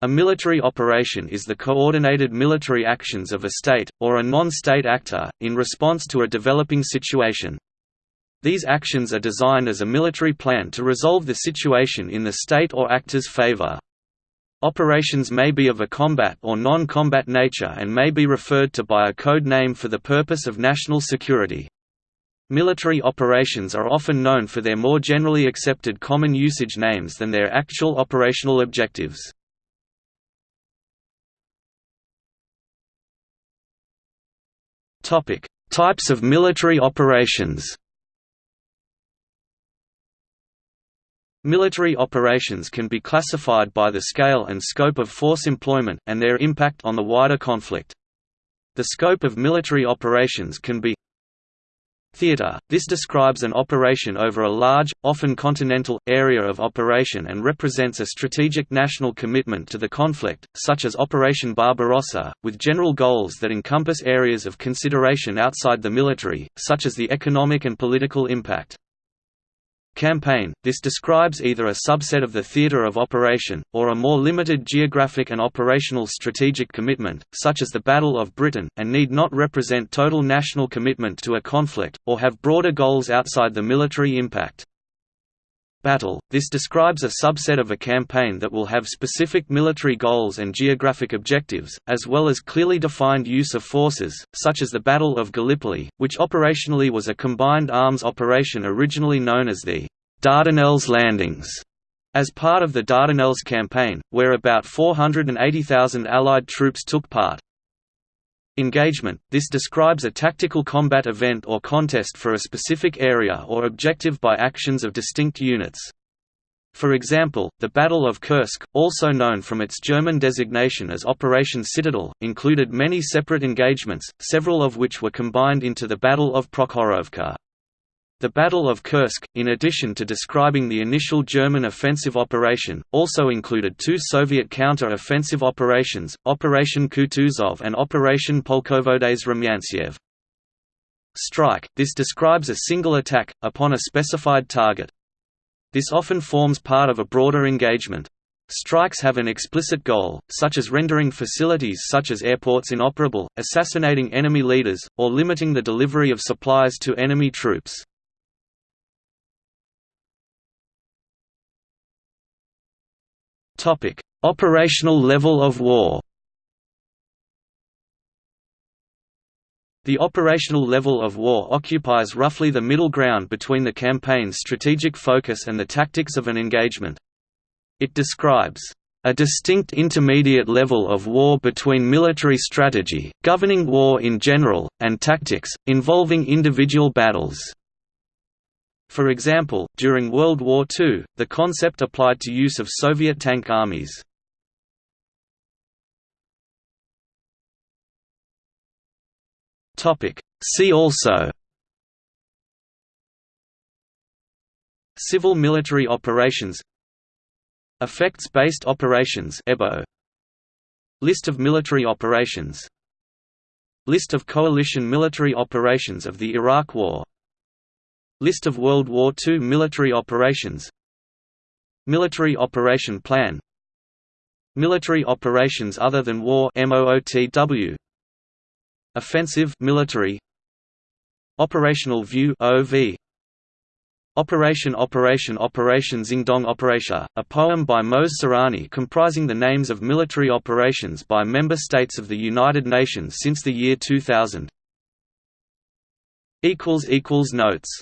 A military operation is the coordinated military actions of a state, or a non-state actor, in response to a developing situation. These actions are designed as a military plan to resolve the situation in the state or actor's favor. Operations may be of a combat or non-combat nature and may be referred to by a code name for the purpose of national security. Military operations are often known for their more generally accepted common usage names than their actual operational objectives. Types of military operations Military operations can be classified by the scale and scope of force employment, and their impact on the wider conflict. The scope of military operations can be Theater – This describes an operation over a large, often continental, area of operation and represents a strategic national commitment to the conflict, such as Operation Barbarossa, with general goals that encompass areas of consideration outside the military, such as the economic and political impact. Campaign – This describes either a subset of the theater of operation, or a more limited geographic and operational strategic commitment, such as the Battle of Britain, and need not represent total national commitment to a conflict, or have broader goals outside the military impact. Battle – This describes a subset of a campaign that will have specific military goals and geographic objectives, as well as clearly defined use of forces, such as the Battle of Gallipoli, which operationally was a combined arms operation originally known as the Dardanelles Landings, as part of the Dardanelles campaign, where about 480,000 Allied troops took part. Engagement – This describes a tactical combat event or contest for a specific area or objective by actions of distinct units. For example, the Battle of Kursk, also known from its German designation as Operation Citadel, included many separate engagements, several of which were combined into the Battle of Prokhorovka. The Battle of Kursk, in addition to describing the initial German offensive operation, also included two Soviet counter-offensive operations, Operation Kutuzov and Operation Polkovodets Rumyantsev. Strike – This describes a single attack, upon a specified target. This often forms part of a broader engagement. Strikes have an explicit goal, such as rendering facilities such as airports inoperable, assassinating enemy leaders, or limiting the delivery of supplies to enemy troops. Topic: Operational level of war. The operational level of war occupies roughly the middle ground between the campaign's strategic focus and the tactics of an engagement. It describes a distinct intermediate level of war between military strategy, governing war in general, and tactics, involving individual battles. For example, during World War II, the concept applied to use of Soviet tank armies. See also. Civil military operations. Effects-based operations EBO List of military operations. List of coalition military operations of the Iraq War List of World War II military operations. Military Operation Plan. Military operations other than war MOOTW Offensive military. Operational View OV Operation Operation Operation Xingdong Operation, a poem by Moez Surani comprising the names of military operations by member states of the United Nations since the year 2000 Notes